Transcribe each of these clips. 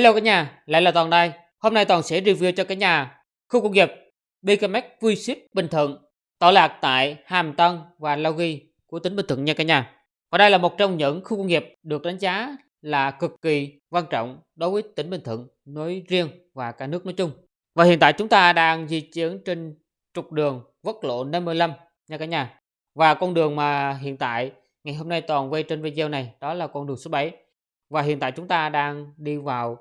Hello cả nhà, lại là Toàn đây. Hôm nay Toàn sẽ review cho cả nhà khu công nghiệp BKMX vui ship Bình Thuận tọa lạc tại Hàm Tân và Lao Ghi của tỉnh Bình Thuận nha cả nhà. Và đây là một trong những khu công nghiệp được đánh giá là cực kỳ quan trọng đối với tỉnh Bình Thuận nói riêng và cả nước nói chung. Và hiện tại chúng ta đang di chuyển trên trục đường quốc lộ 55 nha cả nhà. Và con đường mà hiện tại ngày hôm nay Toàn quay trên video này đó là con đường số 7 và hiện tại chúng ta đang đi vào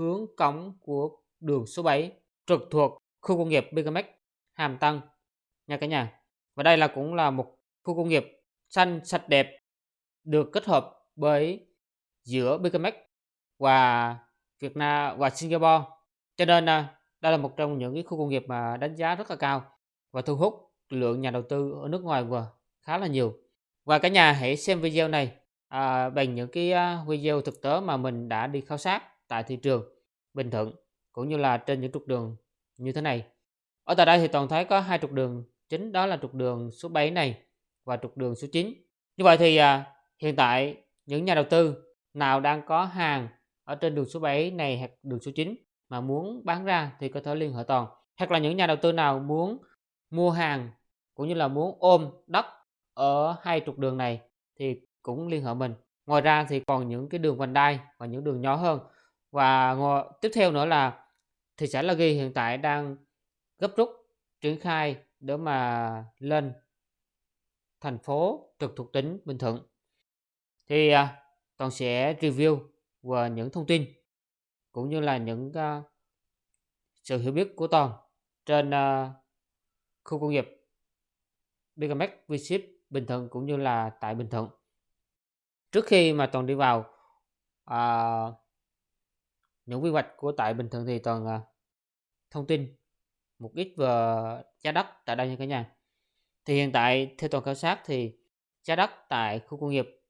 hướng cống của đường số 7 trực thuộc khu công nghiệp Bigamex Hàm Tân nha cả nhà. Và đây là cũng là một khu công nghiệp xanh sạch đẹp được kết hợp bởi giữa Bigamex và Việt Nam và Singapore. Cho nên à, đây là một trong những cái khu công nghiệp mà đánh giá rất là cao và thu hút lượng nhà đầu tư ở nước ngoài vừa khá là nhiều. Và cả nhà hãy xem video này à, bằng những cái à, video thực tế mà mình đã đi khảo sát tại thị trường Bình Thuận cũng như là trên những trục đường như thế này. Ở tại đây thì toàn thấy có hai trục đường chính đó là trục đường số 7 này và trục đường số 9. Như vậy thì à, hiện tại những nhà đầu tư nào đang có hàng ở trên đường số 7 này hoặc đường số 9 mà muốn bán ra thì có thể liên hệ toàn. Hoặc là những nhà đầu tư nào muốn mua hàng cũng như là muốn ôm đất ở hai trục đường này thì cũng liên hệ mình ngoài ra thì còn những cái đường vành đai và những đường nhỏ hơn và tiếp theo nữa là thị xã La Ghi hiện tại đang gấp rút triển khai để mà lên thành phố trực thuộc tỉnh Bình Thuận. Thì à, toàn sẽ review và những thông tin cũng như là những uh, sự hiểu biết của toàn trên uh, khu công nghiệp BKMX V-Ship Bình Thuận cũng như là tại Bình Thuận. Trước khi mà toàn đi vào à, những quy hoạch của tại Bình Thuận thì toàn uh, thông tin một ít về giá đất tại đây nha cả nhà thì hiện tại theo toàn khảo sát thì giá đất tại khu công nghiệp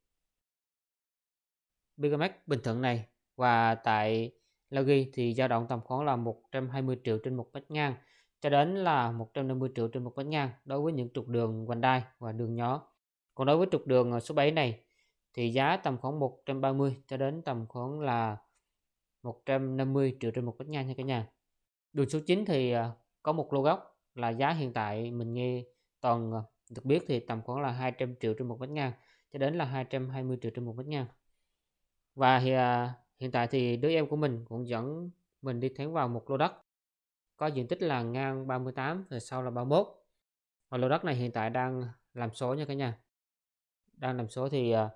BKMX Bình Thuận này và tại La Ghi thì dao động tầm khoảng là 120 triệu trên một mét ngang cho đến là 150 triệu trên một mét ngang đối với những trục đường vành đai và đường nhỏ. Còn đối với trục đường số 7 này thì giá tầm khoảng 130 cho đến tầm khoảng là 150 triệu trên một mét ngang nha cả nhà. Đường số 9 thì à, có một lô gốc là giá hiện tại mình nghe toàn à, được biết thì tầm khoảng là 200 triệu trên một mét ngang cho đến là 220 triệu trên một mét ngang. Và thì, à, hiện tại thì đứa em của mình cũng dẫn mình đi thẳng vào một lô đất có diện tích là ngang 38 rồi sau là 31 và lô đất này hiện tại đang làm số nha cả nhà đang làm số thì à,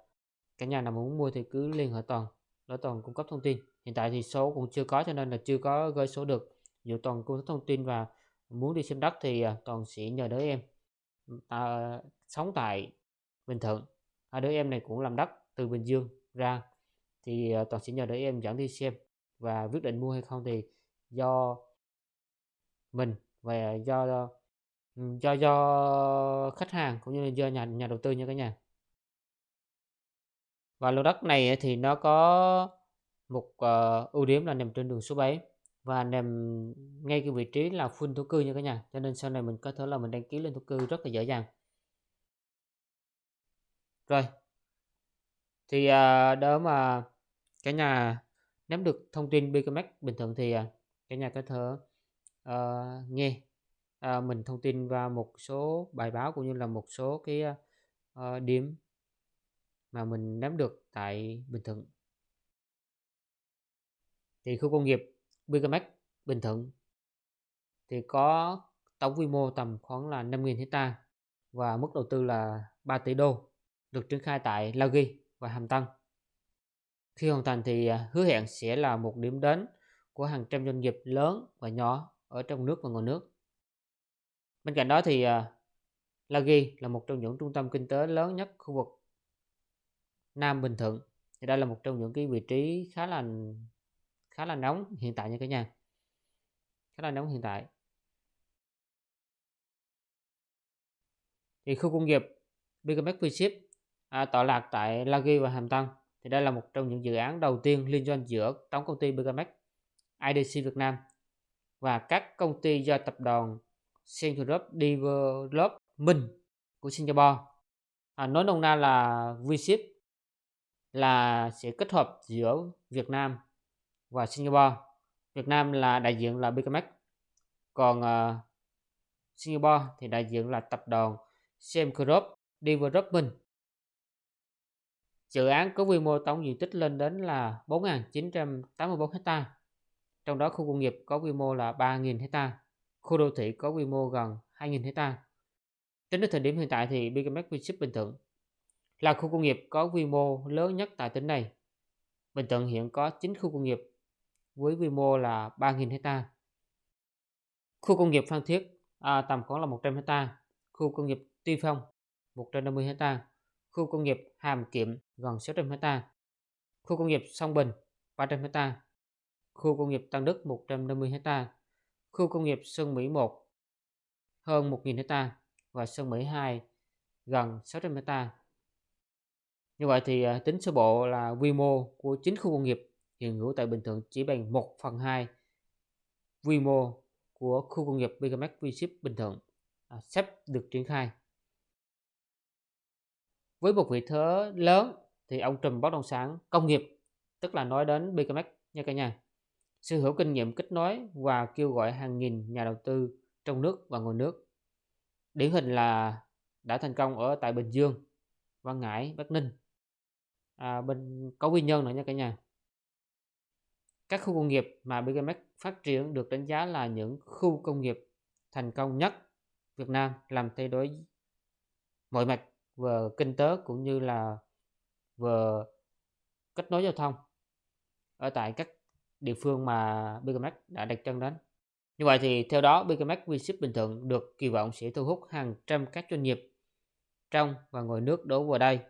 cả nhà nào muốn mua thì cứ liên hệ toàn để toàn cung cấp thông tin. Hiện tại thì số cũng chưa có cho nên là chưa có gửi số được. Dù toàn cung cấp thông tin và muốn đi xem đất thì à, toàn sẽ nhờ đứa em à, sống tại Bình Thuận. À, đứa em này cũng làm đất từ Bình Dương ra. Thì à, toàn sẽ nhờ đứa em dẫn đi xem và quyết định mua hay không thì do mình và do do do khách hàng cũng như là do nhà nhà đầu tư nha cả nhà và lô đất này ờ, thì nó có một uh, ưu điểm là nằm trên đường số 7 và nằm ngay cái vị trí là full thổ cư nha cả nhà. Cho nên sau này mình có thể là mình đăng ký lên thổ cư rất là dễ dàng. Rồi. Thì ờ, uh, đó mà cả nhà nắm được thông tin BKMX bình thường thì uh, cả nhà có thể uh, nghe uh, mình thông tin và một số bài báo cũng như là một số cái uh, điểm mà mình nắm được tại Bình Thuận. Thì khu công nghiệp Bigamax Bình Thuận thì có tổng quy mô tầm khoảng là 5.000 hecta và mức đầu tư là 3 tỷ đô, được triển khai tại La Ghi và Hàm Tân. Khi hoàn thành thì à, hứa hẹn sẽ là một điểm đến của hàng trăm doanh nghiệp lớn và nhỏ ở trong nước và ngoài nước. Bên cạnh đó thì à, La Ghi là một trong những trung tâm kinh tế lớn nhất khu vực Nam Bình Thuận. Thì đây là một trong những cái vị trí khá là khá là nóng hiện tại nha cả nhà. Khá là nóng hiện tại. Thì khu công nghiệp BKMX V-Ship à, tọa lạc tại La Ghi và Hàm Tân. Thì đây là một trong những dự án đầu tiên liên doanh giữa tổng công ty BKMX, IDC Việt Nam và các công ty do tập đoàn Central Development của Singapore. À, nói nôm na là V-Ship là sẽ kết hợp giữa Việt Nam và Singapore. Việt Nam là đại diện là BKMX. Còn uh, Singapore thì đại diện là tập đoàn Semcorp Development. Dự án có quy mô tổng diện tích lên đến là 4.984 ha. Trong đó khu công nghiệp có quy mô là 3.000 ha. Khu đô thị có quy mô gần 2.000 ha. Tính đến thời điểm hiện tại thì BKMX Vinship Bình Thuận là khu công nghiệp có quy mô lớn nhất tại tỉnh này. Bình Thuận hiện có 9 khu công nghiệp với quy mô là 3.000 hecta. Khu công nghiệp Phan Thiết à, tầm khoảng là 100 hecta. Khu công nghiệp Tuy Phong 150 hecta. Khu công nghiệp Hàm Kiệm gần 600 hecta. Khu công nghiệp Song Bình 300 hecta. Khu công nghiệp Tân Đức 150 hecta. Khu công nghiệp Sơn Mỹ 1 hơn 1.000 hecta và Sơn Mỹ 2 gần 600 hecta. Như vậy thì à, tính sơ bộ là quy mô của chính khu công nghiệp hiện hữu tại Bình Thuận chỉ bằng 1 phần 2 quy mô của khu công nghiệp BKMX V-Ship Bình Thuận à, sắp được triển khai. Với một vị thế lớn thì ông trùm bất động sản công nghiệp tức là nói đến BKMX nha cả nhà. Sở hữu kinh nghiệm kết nối và kêu gọi hàng nghìn nhà đầu tư trong nước và ngoài nước. Điển hình là đã thành công ở tại Bình Dương, Văn Ngãi, Bắc Ninh. À, bên có nguyên nhân nữa nha cả nhà. Các khu công nghiệp mà BGMX phát triển được đánh giá là những khu công nghiệp thành công nhất Việt Nam làm thay đổi mọi mặt về kinh tế cũng như là về kết nối giao thông ở tại các địa phương mà BGMX đã đặt chân đến. Như vậy thì theo đó BKMX VShip Bình Thuận được kỳ vọng sẽ thu hút hàng trăm các doanh nghiệp trong và ngoài nước đổ vào đây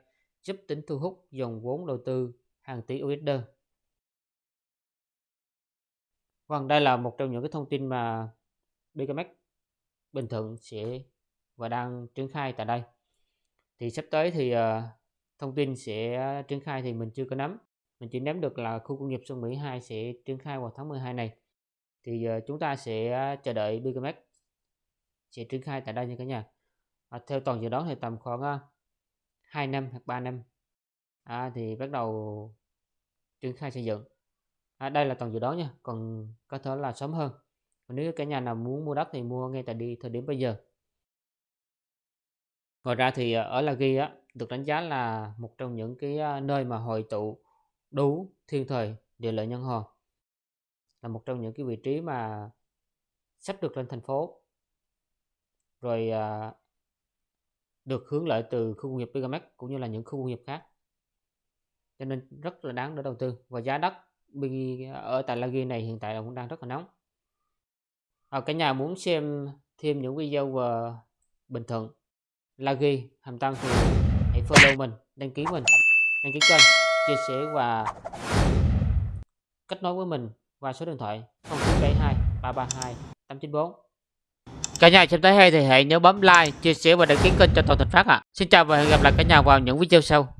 giúp tính thu hút dòng vốn đầu tư hàng tỷ USD. Vâng, đây là một trong những cái thông tin mà BKMX Bình Thuận sẽ và đang triển khai tại đây. Thì sắp tới thì uh, thông tin sẽ triển khai thì mình chưa có nắm. Mình chỉ nắm được là khu công nghiệp Xuân Mỹ 2 sẽ triển khai vào tháng 12 này. Thì uh, chúng ta sẽ chờ đợi BKMX sẽ triển khai tại đây nha cả nhà. À, theo toàn dự đoán thì tầm khoảng uh, 2 năm hoặc 3 năm. À, thì bắt đầu triển khai xây dựng. À, đây là toàn dự đoán nha còn có thể là sớm hơn. Còn nếu cả nhà nào muốn mua đất thì mua ngay tại đi thời điểm bây giờ. Ngoài ra thì à, ở La Ghi á, được đánh giá là một trong những cái à, nơi mà hội tụ đủ thiên thời địa lợi nhân hòa. Là một trong những cái vị trí mà sắp được lên thành phố. Rồi à, được hướng lợi từ khu công nghiệp Bigamex cũng như là những khu công nghiệp khác. Cho nên rất là đáng để đầu tư. Và giá đất ở tại Lagi này hiện tại là cũng đang rất là nóng. À, cả nhà muốn xem thêm những video về Bình Thuận Lagi Hàm Tân thì hãy follow mình đăng ký mình đăng ký kênh chia sẻ và kết nối với mình qua số điện thoại 0972 332 894 Cả nhà xem thấy hay thì hãy nhớ bấm like, chia sẻ và đăng ký kênh cho Toàn Thành Phát ạ. À. Xin chào và hẹn gặp lại cả nhà vào những video sau.